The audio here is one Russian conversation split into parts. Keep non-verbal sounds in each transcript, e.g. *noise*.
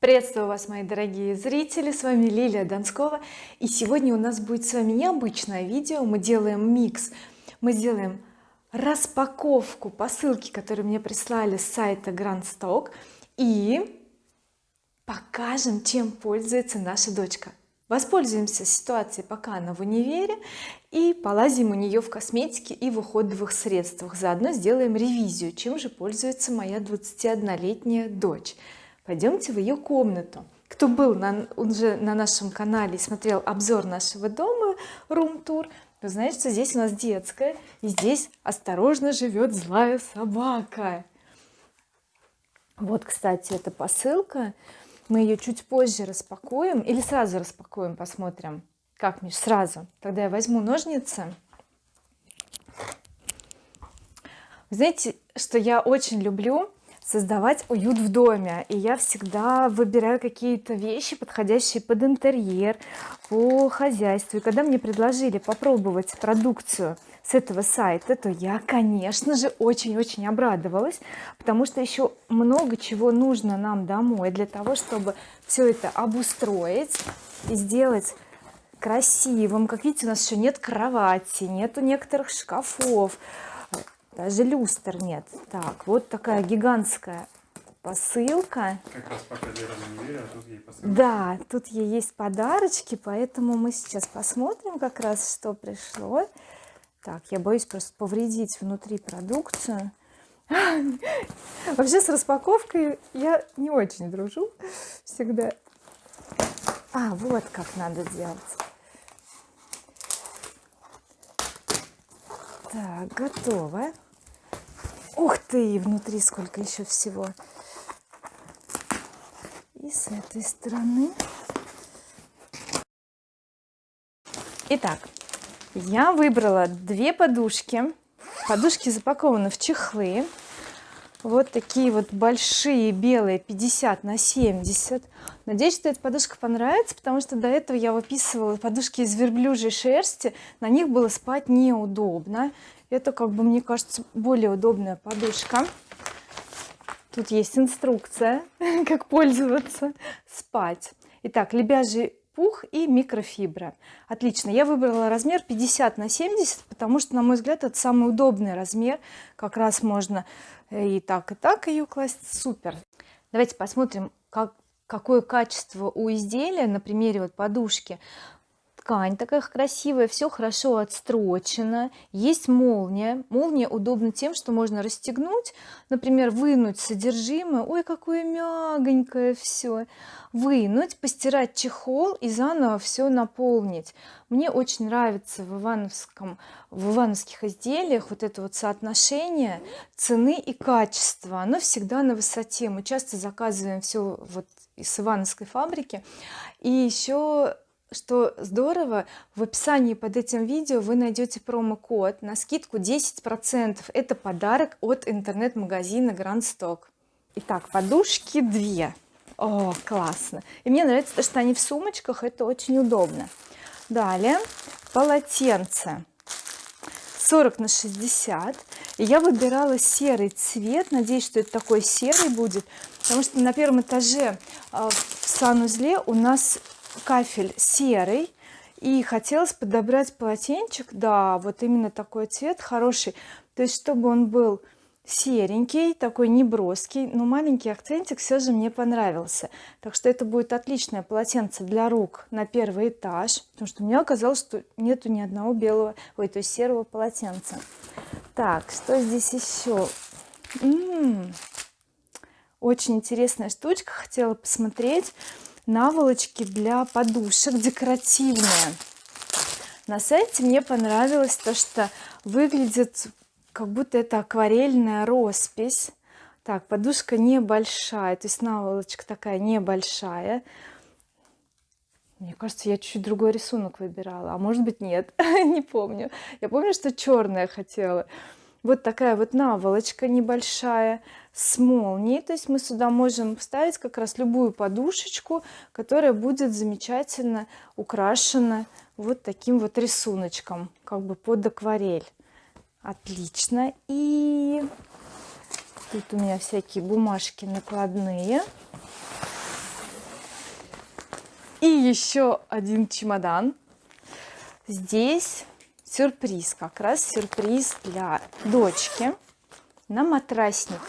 приветствую вас мои дорогие зрители. С вами Лилия Донскова. И сегодня у нас будет с вами необычное видео. Мы делаем микс. Мы сделаем распаковку посылки которые мне прислали с сайта Grand Stock и покажем чем пользуется наша дочка. Воспользуемся ситуацией пока она в универе и полазим у нее в косметике и в уходовых средствах. Заодно сделаем ревизию чем же пользуется моя 21-летняя дочь пойдемте в ее комнату. Кто был на, уже на нашем канале и смотрел обзор нашего дома рум тур вы знаете что здесь у нас детская и здесь осторожно живет злая собака. Вот кстати эта посылка. Мы ее чуть позже распакуем или сразу распакуем посмотрим. Как Миш сразу? Тогда я возьму ножницы. Знаете что я очень люблю создавать уют в доме. И я всегда выбираю какие-то вещи подходящие под интерьер по хозяйству. И когда мне предложили попробовать продукцию с этого сайта то я конечно же очень-очень обрадовалась потому что еще много чего нужно нам домой для того чтобы все это обустроить и сделать красивым. Как видите у нас еще нет кровати нету некоторых шкафов даже люстр нет. Так вот такая гигантская посылка. Как раз пока Лера не а тут ей посылка. да тут ей есть подарочки поэтому мы сейчас посмотрим как раз что пришло. Так я боюсь просто повредить внутри продукцию. Вообще с распаковкой я не очень дружу всегда. А вот как надо делать. Так готово ух ты внутри сколько еще всего. И с этой стороны. Итак я выбрала две подушки. Подушки запакованы в чехлы вот такие вот большие белые 50 на 70 надеюсь что эта подушка понравится потому что до этого я выписывала подушки из верблюжьей шерсти. На них было спать неудобно. Это как бы мне кажется более удобная подушка. Тут есть инструкция *laughs* как пользоваться спать. Итак лебяжий пух и микрофибра. Отлично я выбрала размер 50 на 70 потому что на мой взгляд это самый удобный размер. Как раз можно э, и так и так ее класть. Супер. Давайте посмотрим как какое качество у изделия на примере вот подушки ткань такая красивая все хорошо отстрочено. Есть молния. Молния удобна тем что можно расстегнуть например вынуть содержимое. Ой какое мягонькое все вынуть постирать чехол и заново все наполнить. Мне очень нравится в ивановском в ивановских изделиях вот это вот соотношение цены и качества. Оно всегда на высоте. Мы часто заказываем все вот из ивановской фабрики. И еще что здорово в описании под этим видео вы найдете промокод на скидку 10 процентов. Это подарок от интернет-магазина Grand Stock. Итак, подушки две. О классно. И мне нравится то что они в сумочках это очень удобно. Далее полотенце. 40 на 60 и я выбирала серый цвет. Надеюсь что это такой серый будет потому что на первом этаже а, в санузле у нас кафель серый и хотелось подобрать полотенчик. Да вот именно такой цвет хороший. То есть чтобы он был серенький такой неброский но маленький акцентик все же мне понравился. Так что это будет отличное полотенце для рук на первый этаж потому что мне оказалось что нету ни одного белого ой то есть серого полотенца. Так что здесь еще М -м -м, очень интересная штучка хотела посмотреть наволочки для подушек декоративные. На сайте мне понравилось то что выглядит как будто это акварельная роспись. Так подушка небольшая то есть наволочка такая небольшая. Мне кажется я чуть-чуть другой рисунок выбирала а может быть нет *laughs* не помню. Я помню что черная хотела вот такая вот наволочка небольшая с молнией. То есть мы сюда можем вставить как раз любую подушечку которая будет замечательно украшена вот таким вот рисуночком как бы под акварель. Отлично. И тут у меня всякие бумажки накладные. И еще один чемодан. Здесь сюрприз как раз сюрприз для дочки на матрасник.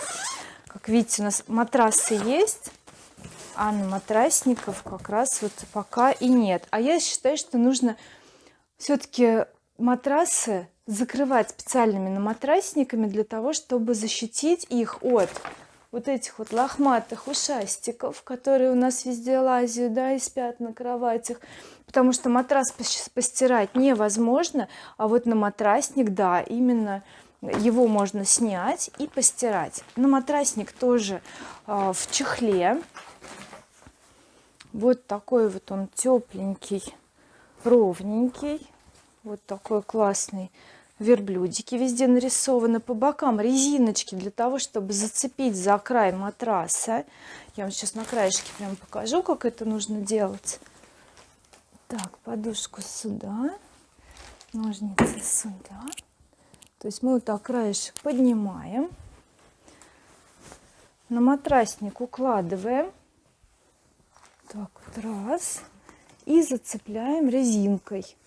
Как видите у нас матрасы есть а на матрасников как раз вот пока и нет. А я считаю что нужно все-таки матрасы закрывать специальными на матрасниками для того чтобы защитить их от вот этих вот лохматых ушастиков которые у нас везде лазят да и спят на кроватях потому что матрас постирать невозможно а вот на матрасник да именно его можно снять и постирать. На матрасник тоже э, в чехле. Вот такой вот он тепленький ровненький. Вот такой классный. Верблюдики везде нарисованы. По бокам резиночки для того чтобы зацепить за край матраса. Я вам сейчас на краешке прям покажу как это нужно делать так подушку сюда ножницы сюда. То есть мы вот так краешек поднимаем на матрасник укладываем. Так вот раз. И зацепляем резинкой.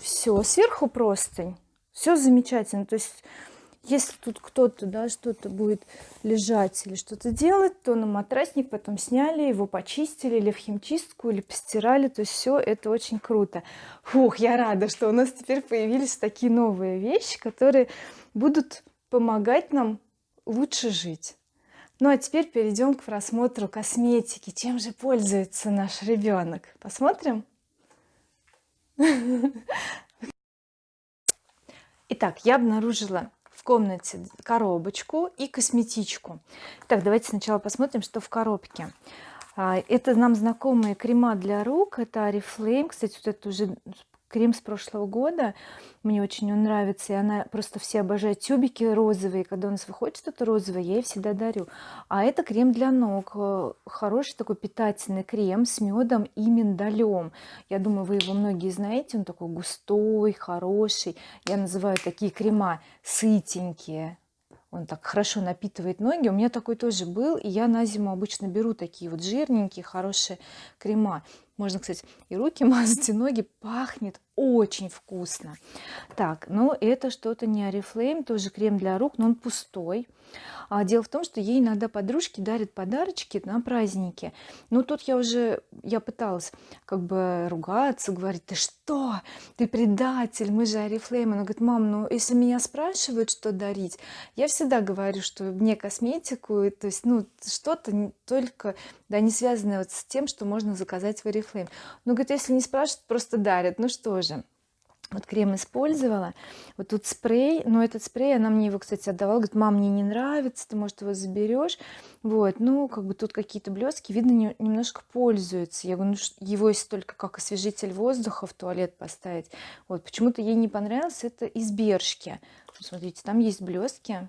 Все сверху простынь. Все замечательно. То есть если тут кто-то да что-то будет лежать или что-то делать то на матрасник потом сняли его почистили или в химчистку или постирали то все это очень круто. Фух я рада что у нас теперь появились такие новые вещи которые будут помогать нам лучше жить. Ну а теперь перейдем к просмотру косметики. Чем же пользуется наш ребенок посмотрим. *laughs* Итак, я обнаружила комнате коробочку и косметичку. Так, давайте сначала посмотрим, что в коробке. А, это нам знакомые крема для рук. Это Oriflame. Кстати, вот это уже крем с прошлого года. Мне очень он нравится и она просто все обожают тюбики розовые. Когда у нас выходит что-то розовое я ей всегда дарю. А это крем для ног. Э, хороший такой питательный крем с медом и миндалем. Я думаю вы его многие знаете. Он такой густой хороший. Я называю такие крема сытенькие. Он так хорошо напитывает ноги. У меня такой тоже был и я на зиму обычно беру такие вот жирненькие хорошие крема можно кстати и руки *laughs* мазать и ноги. Пахнет очень вкусно. Так но это что-то не oriflame тоже крем для рук но он пустой. А дело в том что ей иногда подружки дарят подарочки на праздники. Но тут я уже я пыталась как бы ругаться говорить ты что? Ты предатель мы же oriflame она говорит мам ну если меня спрашивают что дарить я всегда говорю что мне косметику то есть ну что-то только да не связанное вот с тем что можно заказать в oriflame ну говорит если не спрашивают просто дарят. Ну что же? Вот крем использовала. Вот тут спрей. Но этот спрей она мне его кстати отдавала. Говорит мам мне не нравится ты может его заберешь вот. Ну как бы тут какие-то блестки видно не, немножко пользуется я говорю ну, его есть только как освежитель воздуха в туалет поставить вот. Почему-то ей не понравилось это из бершки. Смотрите там есть блестки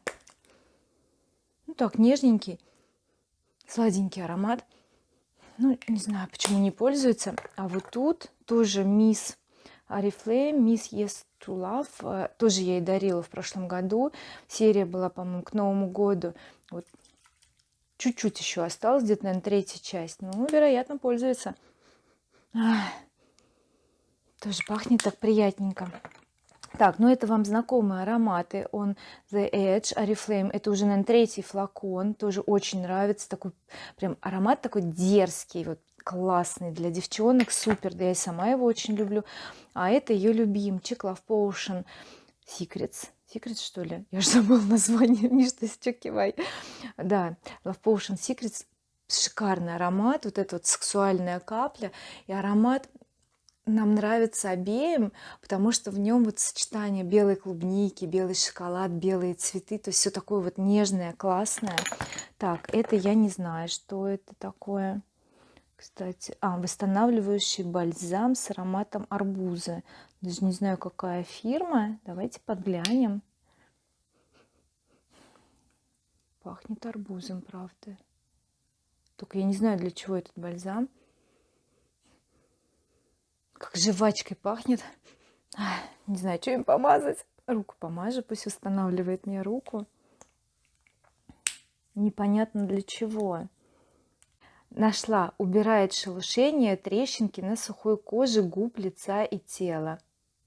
ну так нежненький сладенький аромат ну не знаю почему не пользуется. А вот тут тоже мисс Oriflame Miss Yes to Love э, тоже я ей дарила в прошлом году. Серия была по-моему к Новому году. Вот чуть-чуть еще осталось где-то наверное третья часть. Ну вероятно пользуется. Ах, тоже пахнет так приятненько так ну это вам знакомые ароматы. Он the edge oriflame. Это уже наверное третий флакон. Тоже очень нравится. Такой прям аромат такой дерзкий вот классный для девчонок супер. Да я сама его очень люблю. А это ее любимчик Love Potion Secrets. Secrets что ли? Я же забыла название. *laughs* Миш ты сейчас кивай да Love Potion Secrets шикарный аромат. Вот эта вот сексуальная капля и аромат нам нравится обеим потому что в нем вот сочетание белой клубники белый шоколад белые цветы то есть все такое вот нежное классное. Так это я не знаю что это такое. Кстати а восстанавливающий бальзам с ароматом арбуза. Даже не знаю какая фирма. Давайте подглянем. Пахнет арбузом правда. Только я не знаю для чего этот бальзам как жвачкой пахнет. Не знаю что им помазать. Руку помажу пусть устанавливает мне руку. Непонятно для чего. Нашла. Убирает шелушение трещинки на сухой коже губ лица и тела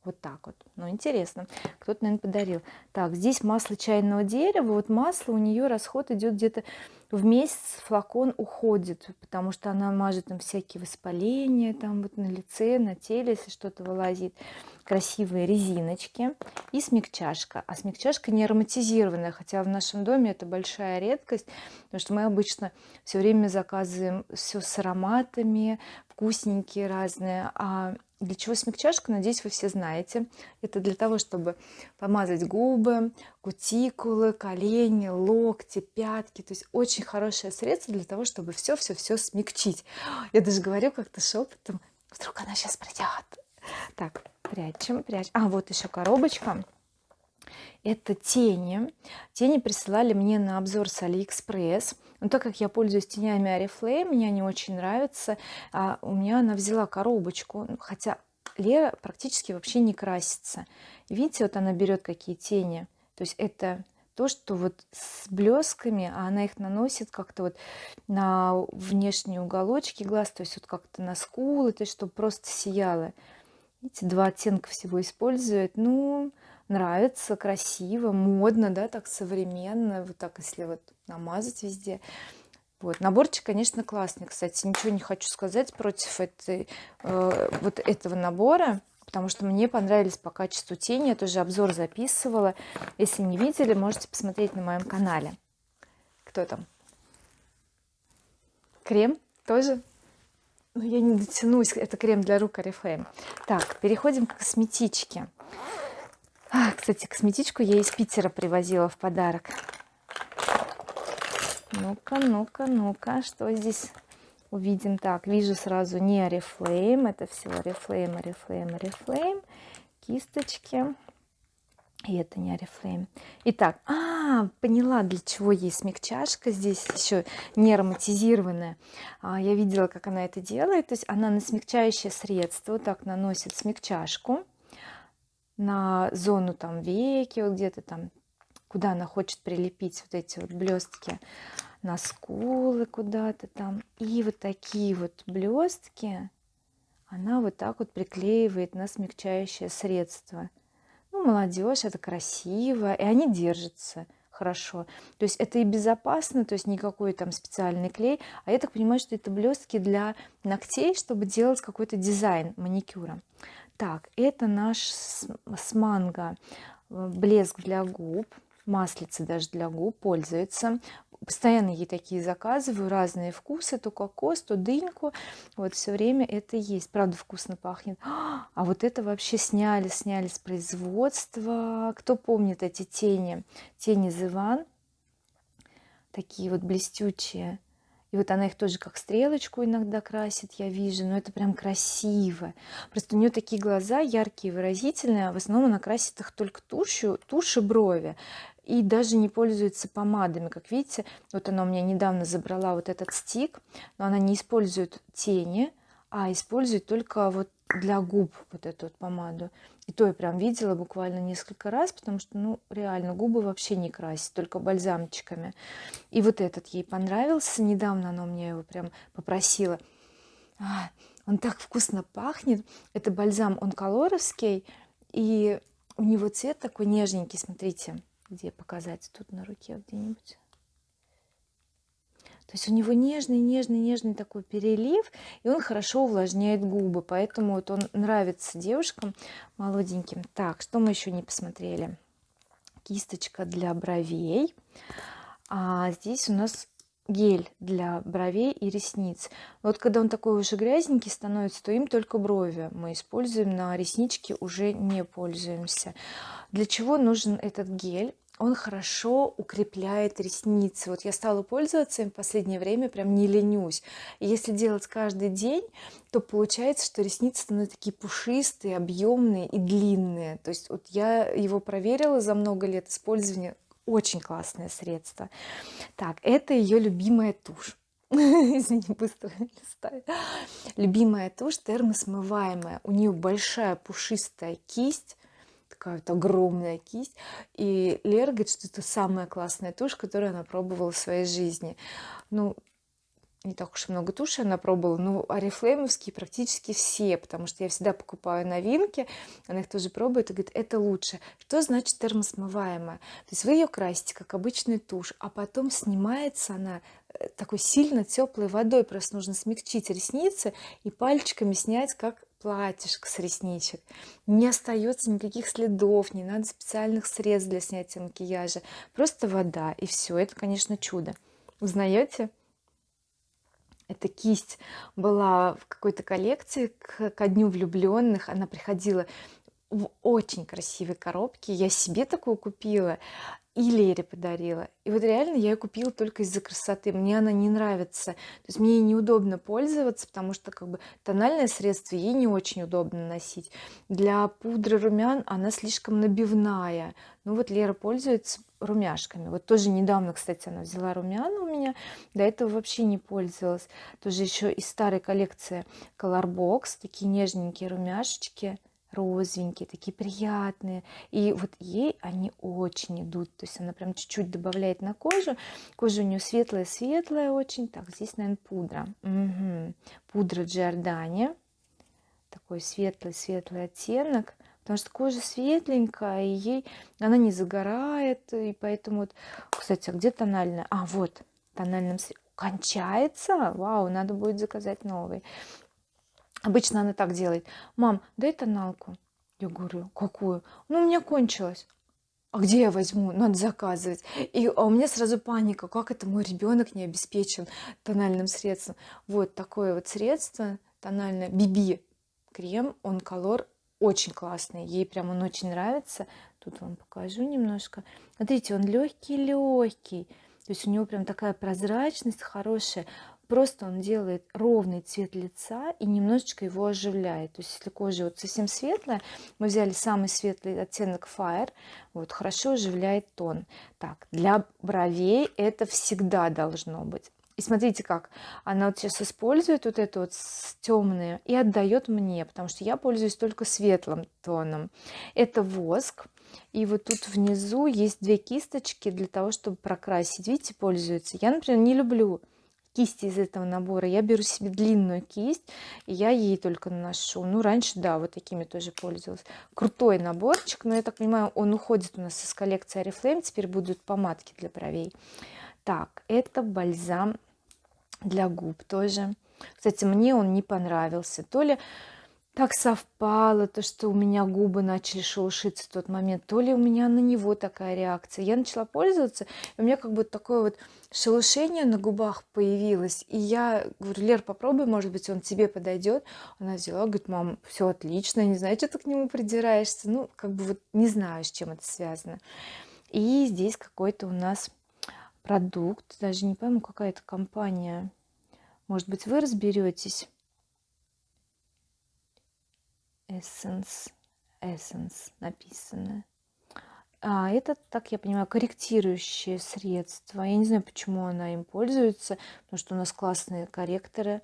вот так вот. Ну интересно. Кто-то наверное подарил. Так здесь масло чайного дерева. Вот масло у нее расход идет где-то в месяц флакон уходит потому что она мажет там всякие воспаления там вот на лице на теле если что-то вылазит. Красивые резиночки и смягчашка. А смягчашка не ароматизированная хотя в нашем доме это большая редкость потому что мы обычно все время заказываем все с ароматами вкусненькие разные. А для чего смягчашка надеюсь вы все знаете. Это для того чтобы помазать губы кутикулы колени локти пятки. То есть очень хорошее средство для того чтобы все все все смягчить. *gasps* Я даже говорю как-то шепотом вдруг она сейчас придет так прячем прячем. А вот еще коробочка. Это тени. Тени присылали мне на обзор с алиэкспресс но так как я пользуюсь тенями oriflame мне они очень нравятся а у меня она взяла коробочку хотя Лера практически вообще не красится. Видите вот она берет какие тени? То есть это то что вот с блесками а она их наносит как-то вот на внешние уголочки глаз то есть вот как-то на скулы то есть чтобы просто сияло. Видите два оттенка всего использует. Ну нравится красиво модно да так современно вот так если вот намазать везде. Вот наборчик конечно классный кстати ничего не хочу сказать против этой э, вот этого набора потому что мне понравились по качеству тени я тоже обзор записывала. Если не видели можете посмотреть на моем канале. Кто там? Крем тоже? Ну, я не дотянусь это крем для рук oriflame так переходим к косметичке а, кстати косметичку я из Питера привозила в подарок. Ну-ка ну-ка ну-ка что здесь увидим? Так вижу сразу не oriflame это всего oriflame oriflame oriflame. Кисточки. И это не oriflame. Итак а поняла для чего есть смягчашка. Здесь еще не ароматизированная а, я видела как она это делает. То есть она на смягчающее средство так наносит смягчашку на зону там веки вот где-то там куда она хочет прилепить вот эти вот блестки на скулы куда-то там. И вот такие вот блестки она вот так вот приклеивает на смягчающее средство. Ну молодежь это красиво и они держатся хорошо. То есть это и безопасно то есть никакой там специальный клей. А я так понимаю что это блестки для ногтей чтобы делать какой-то дизайн маникюра так это наш с манго. Э, блеск для губ маслица даже для губ пользуется. Постоянно ей такие заказываю разные вкусы то кокос то дыньку. Вот все время это есть. Правда вкусно пахнет. А вот это вообще сняли сняли с производства. Кто помнит эти тени? Тени зыван. Такие вот блестючие и вот она их тоже как стрелочку иногда красит я вижу. Но это прям красиво. Просто у нее такие глаза яркие выразительные а в основном она красит их только тушью туши брови. И даже не пользуется помадами. Как видите вот она у меня недавно забрала вот этот стик но она не использует тени а использует только вот для губ вот эту вот помаду и то я прям видела буквально несколько раз потому что ну реально губы вообще не красит только бальзамчиками. И вот этот ей понравился недавно она мне его прям попросила. А, он так вкусно пахнет это бальзам он колоровский и у него цвет такой нежненький смотрите где показать тут на руке где-нибудь то есть у него нежный нежный нежный такой перелив и он хорошо увлажняет губы. Поэтому вот он нравится девушкам молоденьким. Так что мы еще не посмотрели? Кисточка для бровей. А здесь у нас гель для бровей и ресниц. Вот когда он такой уже грязненький становится то им только брови мы используем на реснички уже не пользуемся. Для чего нужен этот гель он хорошо укрепляет ресницы. Вот я стала пользоваться им в последнее время прям не ленюсь. И если делать каждый день то получается что ресницы становятся такие пушистые объемные и длинные. То есть вот я его проверила за много лет использования очень классное средство. Так это ее любимая тушь. *laughs* Извини быстро листаю. Любимая тушь термосмываемая. У нее большая пушистая кисть такая вот огромная кисть. И Лера говорит что это самая классная тушь которую она пробовала в своей жизни. Ну не так уж и много туши она пробовала но орифлеймовские практически все потому что я всегда покупаю новинки она их тоже пробует и говорит это лучше что значит термосмываемая? То есть вы ее красите как обычный тушь а потом снимается она э, такой сильно теплой водой. Просто нужно смягчить ресницы и пальчиками снять как платьишко с ресничек. Не остается никаких следов не надо специальных средств для снятия макияжа. Просто вода и все это конечно чудо. Узнаете? Эта кисть была в какой-то коллекции к, ко дню влюбленных она приходила в очень красивой коробке. Я себе такую купила и Лере подарила. И вот реально я ее купила только из-за красоты. Мне она не нравится. То есть мне неудобно пользоваться потому что как бы тональное средство ей не очень удобно носить. Для пудры румян она слишком набивная. Ну вот Лера пользуется румяшками. Вот тоже недавно кстати она взяла румяна у меня до этого вообще не пользовалась. Тоже еще из старой коллекции Colorbox такие нежненькие румяшечки розовенькие такие приятные. И вот ей они очень идут. То есть она прям чуть-чуть добавляет на кожу. Кожа у нее светлая светлая очень. Так здесь наверное пудра. Угу. пудра Giordani. Такой светлый светлый оттенок. Потому что кожа светленькая и ей она не загорает. И поэтому вот кстати а где тональная? А вот тональным кончается? Вау надо будет заказать новый обычно она так делает. Мам дай тоналку я говорю какую? Ну у меня кончилась а где я возьму? Надо заказывать и а у меня сразу паника. Как это мой ребенок не обеспечен тональным средством? Вот такое вот средство тональное биби крем он колор очень классный ей прям он очень нравится. Тут вам покажу немножко. Смотрите он легкий легкий то есть у него прям такая прозрачность хорошая просто он делает ровный цвет лица и немножечко его оживляет. То есть если кожа вот совсем светлая мы взяли самый светлый оттенок fire вот хорошо оживляет тон. Так для бровей это всегда должно быть. И смотрите как она вот сейчас использует вот это вот темное и отдает мне потому что я пользуюсь только светлым тоном. Это воск и вот тут внизу есть две кисточки для того чтобы прокрасить. Видите пользуется я например не люблю кисти из этого набора. Я беру себе длинную кисть и я ей только наношу. Ну раньше да вот такими тоже пользовалась. Крутой наборчик но я так понимаю он уходит у нас из коллекции oriflame теперь будут помадки для бровей. Так это бальзам для губ тоже. Кстати мне он не понравился. То ли так совпало то что у меня губы начали шелушиться в тот момент. То ли у меня на него такая реакция. Я начала пользоваться и у меня как бы такое вот шелушение на губах появилось. И я говорю Лер попробуй может быть он тебе подойдет она взяла говорит мам все отлично не знаю что ты к нему придираешься ну как бы вот не знаю с чем это связано. И здесь какой-то у нас продукт даже не пойму какая это компания. Может быть вы разберетесь Essence. Essence написано. А это так я понимаю корректирующее средство. Я не знаю почему она им пользуется потому что у нас классные корректоры.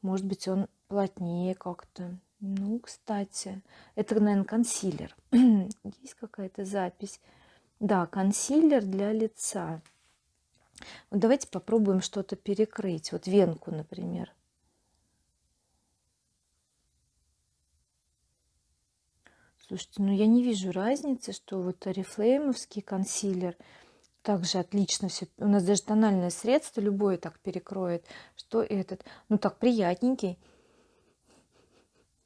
Может быть он плотнее как-то. Ну кстати это наверное консилер. *clears throat* Есть какая-то запись? Да консилер для лица. Давайте попробуем что-то перекрыть. Вот венку например слушайте ну я не вижу разницы что вот орифлеймовский консилер также отлично все у нас даже тональное средство любое так перекроет что этот ну так приятненький.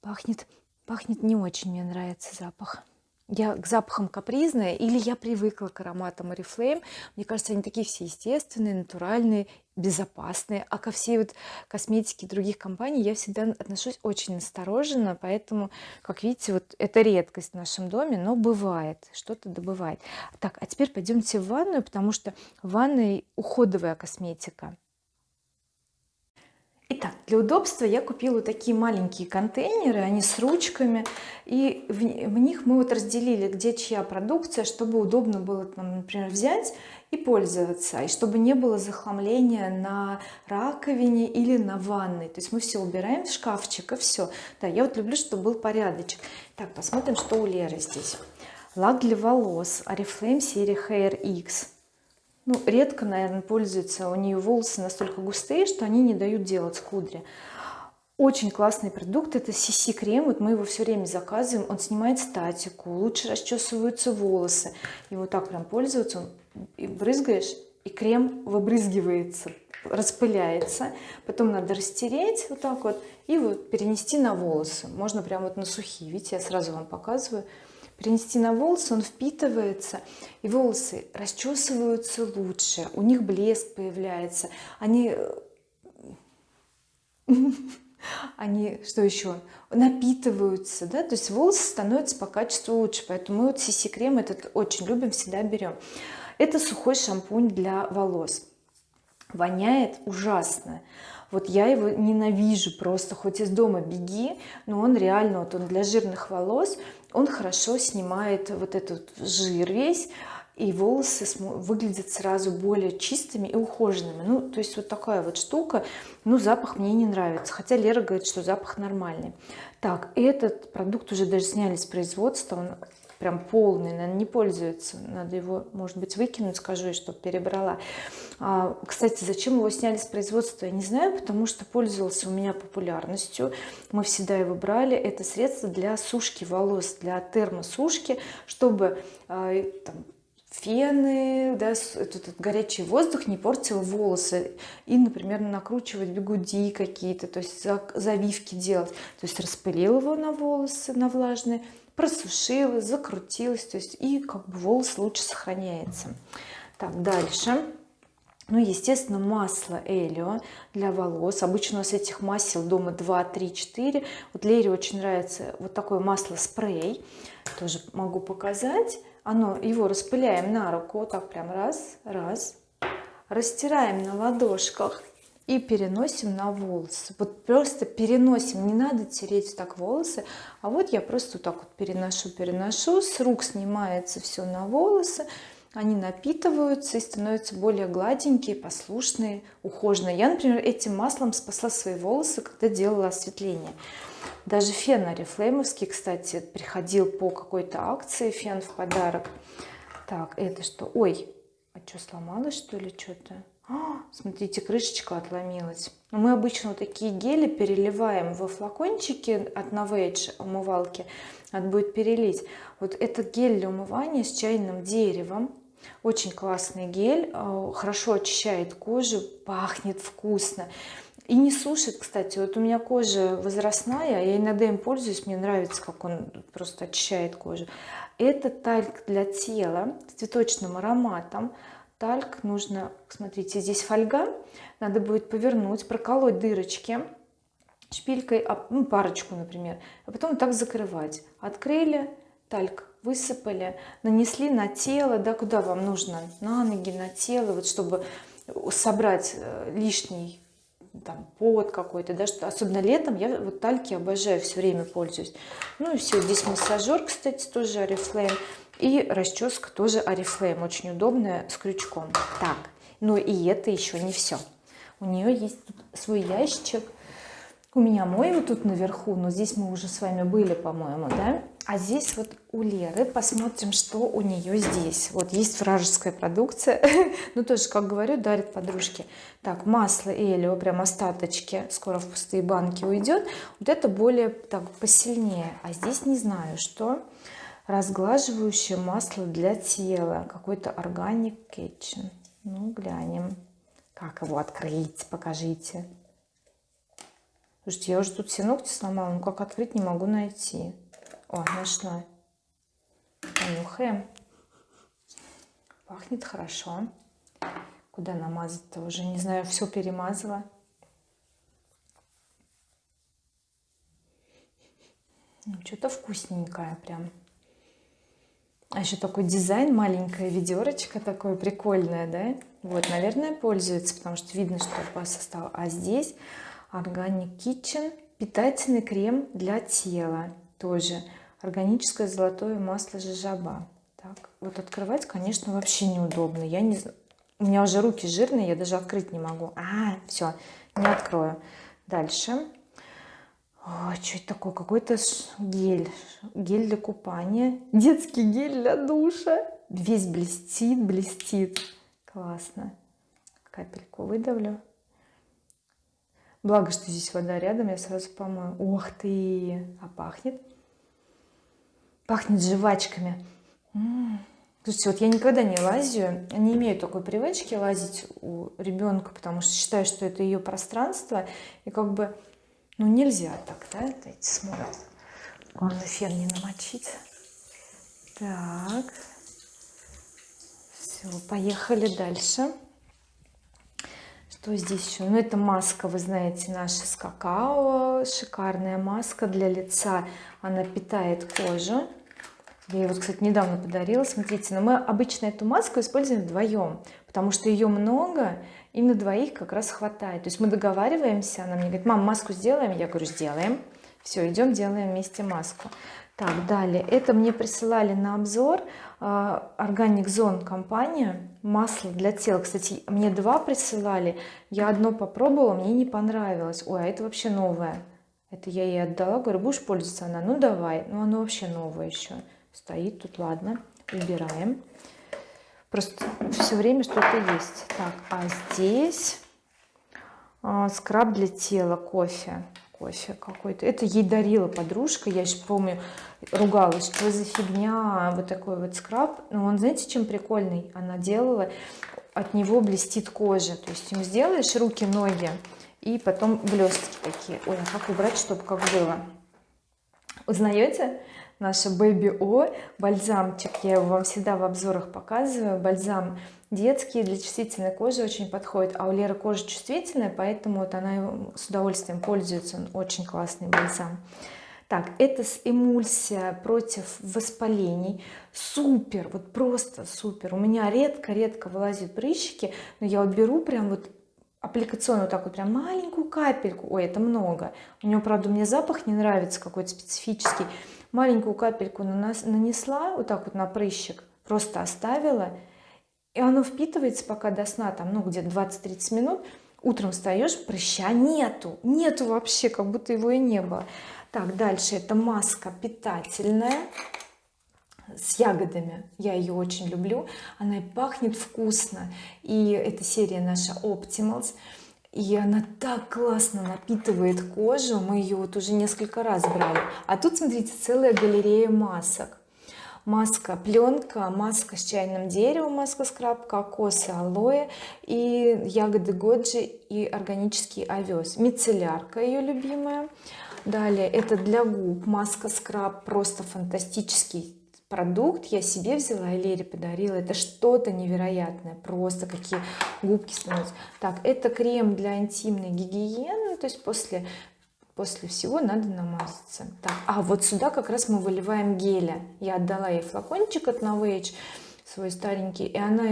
Пахнет пахнет не очень мне нравится запах я к запахам капризная или я привыкла к ароматам oriflame? Мне кажется они такие все естественные натуральные безопасные. А ко всей вот косметике других компаний я всегда отношусь очень настороженно поэтому как видите вот это редкость в нашем доме но бывает что-то добывает. Так а теперь пойдемте в ванную потому что в ванной уходовая косметика Итак, для удобства я купила такие маленькие контейнеры, они с ручками, и в, в них мы вот разделили, где чья продукция, чтобы удобно было, там, например, взять и пользоваться, и чтобы не было захламления на раковине или на ванной. То есть мы все убираем в шкафчик и все. Да, я вот люблю, чтобы был порядочек. Так, посмотрим, что у Леры здесь. Лак для волос Oriflame серии Hair X ну редко наверное пользуется у нее волосы настолько густые что они не дают делать кудри. Очень классный продукт это CC крем вот мы его все время заказываем. Он снимает статику лучше расчесываются волосы. И вот так прям пользоваться. И брызгаешь и крем выбрызгивается распыляется. Потом надо растереть вот так вот и вот перенести на волосы. Можно прям вот на сухие. Видите я сразу вам показываю перенести на волосы он впитывается и волосы расчесываются лучше у них блеск появляется. Они *laughs* они что еще напитываются да то есть волосы становятся по качеству лучше поэтому мы вот CC крем этот очень любим всегда берем. Это сухой шампунь для волос. Воняет ужасно вот я его ненавижу просто хоть из дома беги но он реально вот он для жирных волос он хорошо снимает вот этот жир весь и волосы выглядят сразу более чистыми и ухоженными. Ну то есть вот такая вот штука ну запах мне не нравится хотя Лера говорит что запах нормальный. Так этот продукт уже даже сняли с производства он прям полный наверное, не пользуется надо его может быть выкинуть скажу чтобы перебрала кстати зачем его сняли с производства я не знаю потому что пользовался у меня популярностью. Мы всегда его брали. Это средство для сушки волос для термосушки чтобы а, там, фены да, этот, горячий воздух не портил волосы. И например накручивать бигуди какие-то то есть завивки делать. То есть распылил его на волосы на влажные просушилась закрутилась то есть и как бы волос лучше сохраняется. Так дальше ну естественно масло Элио для волос. Обычно у нас этих масел дома 2 3 4 вот Лере очень нравится вот такое масло спрей. Тоже могу показать. Оно его распыляем на руку. Вот так прям раз раз. Растираем на ладошках и переносим на волосы. Вот просто переносим. Не надо тереть так волосы а вот я просто так вот переношу переношу. С рук снимается все на волосы они напитываются и становятся более гладенькие послушные ухоженные. Я например этим маслом спасла свои волосы когда делала осветление. Даже фен орифлеймовский кстати приходил по какой-то акции фен в подарок. Так это что? Ой а что сломалось что ли что-то а, смотрите крышечка отломилась. Мы обычно вот такие гели переливаем во флакончики от Novage умывалки. Надо будет перелить. Вот этот гель для умывания с чайным деревом очень классный гель а, хорошо очищает кожу пахнет вкусно. И не сушит кстати. Вот у меня кожа возрастная я иногда им пользуюсь мне нравится как он просто очищает кожу. Это тальк для тела с цветочным ароматом. Тальк нужно смотрите здесь фольга. Надо будет повернуть проколоть дырочки шпилькой ну, парочку например а потом так закрывать. Открыли тальк высыпали нанесли на тело да куда вам нужно на ноги на тело вот чтобы собрать э, лишний там пот какой-то да что особенно летом я вот тальки обожаю все время пользуюсь. Ну и все здесь массажер кстати тоже oriflame и расческа тоже oriflame очень удобная с крючком. Так ну и это еще не все у нее есть тут свой ящичек у меня мой вот тут наверху но здесь мы уже с вами были по-моему да а здесь вот у Леры посмотрим что у нее здесь. Вот есть вражеская продукция. *laughs* Ну тоже как говорю дарит подружке. Так масло Элио прям остаточки. Скоро в пустые банки уйдет вот это более так посильнее. А здесь не знаю что. Разглаживающее масло для тела. Какой-то органик kitchen ну глянем. Как его открыть? Покажите. Слушайте я уже тут все ногти сломала но как открыть не могу найти о нашла понюхаем. Пахнет хорошо. Куда намазать-то? Уже не знаю все перемазала. Ну, что-то вкусненькое прям. А еще такой дизайн маленькая ведерочка такое прикольное да? Вот наверное пользуется потому что видно что по составу. А здесь Organic Kitchen питательный крем для тела тоже органическое золотое масло жижаба. Так вот открывать конечно вообще неудобно. Я не у меня уже руки жирные я даже открыть не могу. А все не открою. Дальше. Ой, что это такое? Какой-то гель. Гель для купания. Детский гель для душа. Весь блестит блестит. Классно. Капельку выдавлю. Благо что здесь вода рядом я сразу помою. Ух ты! А пахнет пахнет жвачками Слушайте, вот я никогда не лазю, не имею такой привычки лазить у ребенка, потому что считаю, что это ее пространство, и как бы, ну нельзя так, да, дайте смотрят. Главное фен не намочить. Так, все, поехали дальше. Что здесь еще? Ну это маска, вы знаете, наша с какао, шикарная маска для лица, она питает кожу я ее вот кстати недавно подарила смотрите но мы обычно эту маску используем вдвоем потому что ее много и на двоих как раз хватает. То есть мы договариваемся она мне говорит мам маску сделаем? Я говорю сделаем все идем делаем вместе маску. Так далее. Это мне присылали на обзор органик зон компания масло для тела. Кстати мне два присылали я одно попробовала мне не понравилось. Ой а это вообще новое. Это я ей отдала говорю будешь пользоваться? Она ну давай ну оно вообще новое еще стоит тут ладно убираем. Просто все время что-то есть. Так а здесь а, скраб для тела кофе. Кофе какой-то. Это ей дарила подружка я еще помню ругалась что за фигня вот такой вот скраб. Но он знаете чем прикольный? Она делала от него блестит кожа. То есть им сделаешь руки ноги и потом блестки такие. Ой а как убрать чтобы как было? Узнаете наша Baby O бальзамчик. Я его вам всегда в обзорах показываю. Бальзам детский для чувствительной кожи очень подходит. А у Леры кожа чувствительная поэтому вот она с удовольствием пользуется. Он очень классный бальзам. Так это с эмульсия против воспалений. Супер вот просто супер. У меня редко-редко вылазят прыщики но я вот беру прям вот аппликационную вот так вот прям маленькую капельку. Ой это много. У него правда мне запах не нравится какой-то специфический маленькую капельку нанесла вот так вот на прыщик просто оставила. И оно впитывается пока до сна там ну где-то 20-30 минут. Утром встаешь прыща нету. Нету вообще как будто его и не было. Так дальше. Это маска питательная с ягодами. Я ее очень люблю. Она и пахнет вкусно. И эта серия наша Optimals и она так классно напитывает кожу мы ее вот уже несколько раз брали. А тут смотрите целая галерея масок. Маска пленка маска с чайным деревом маска скраб кокос и алоэ и ягоды годжи и органический овес мицеллярка ее любимая. Далее это для губ маска скраб просто фантастический продукт я себе взяла и Лере подарила. Это что-то невероятное просто какие губки становятся. Так это крем для интимной гигиены то есть после после всего надо намазаться. Так а вот сюда как раз мы выливаем геля. Я отдала ей флакончик от Novage свой старенький и она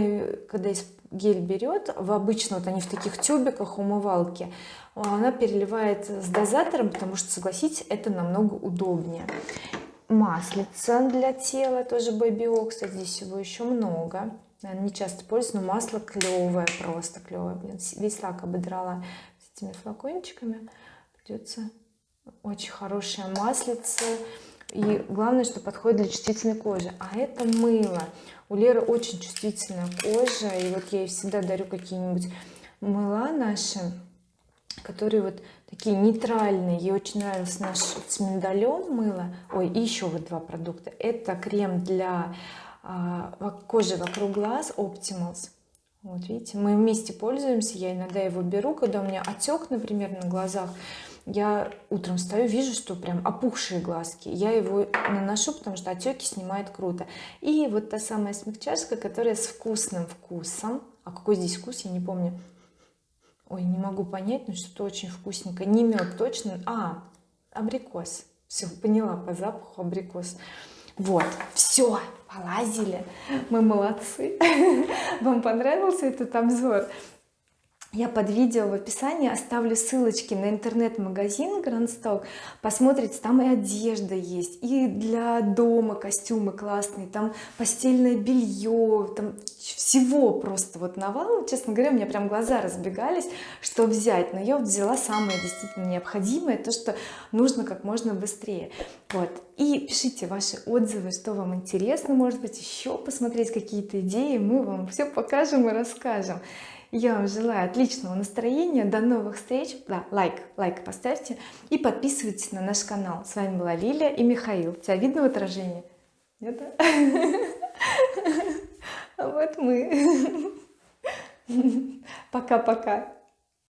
когда гель берет в обычно вот они в таких тюбиках умывалки она переливает с дозатором потому что согласитесь это намного удобнее маслица для тела тоже Baby кстати здесь его еще много. Наверное, не часто пользуюсь но масло клевое просто клевое блин весь лак ободрала с этими флакончиками. Придется очень хорошая маслица. И главное что подходит для чувствительной кожи. А это мыло. У Леры очень чувствительная кожа и вот я ей всегда дарю какие-нибудь мыла наши которые вот такие нейтральные. Ей очень нравился наш с миндалем мыло ой и еще вот два продукта. Это крем для а, кожи вокруг глаз Optimals. Вот видите мы вместе пользуемся. Я иногда его беру когда у меня отек например на глазах. Я утром встаю вижу что прям опухшие глазки. Я его наношу потому что отеки снимает круто. И вот та самая смягчашка которая с вкусным вкусом. А какой здесь вкус я не помню ой не могу понять но что-то очень вкусненькое не мед точно. А абрикос. Все поняла по запаху абрикос. Вот все полазили. Мы молодцы. *laughs* Вам понравился этот обзор я под видео в описании оставлю ссылочки на интернет-магазин Stock. Посмотрите там и одежда есть и для дома костюмы классные там постельное белье там всего просто вот навал. Честно говоря у меня прям глаза разбегались что взять но я взяла самое действительно необходимое то что нужно как можно быстрее. Вот. И пишите ваши отзывы что вам интересно может быть еще посмотреть какие-то идеи мы вам все покажем и расскажем я вам желаю отличного настроения до новых встреч. Да, лайк лайк поставьте. И подписывайтесь на наш канал. С вами была Лилия и Михаил. Тебя видно в отражении? Нет *laughs* вот мы. *laughs* Пока-пока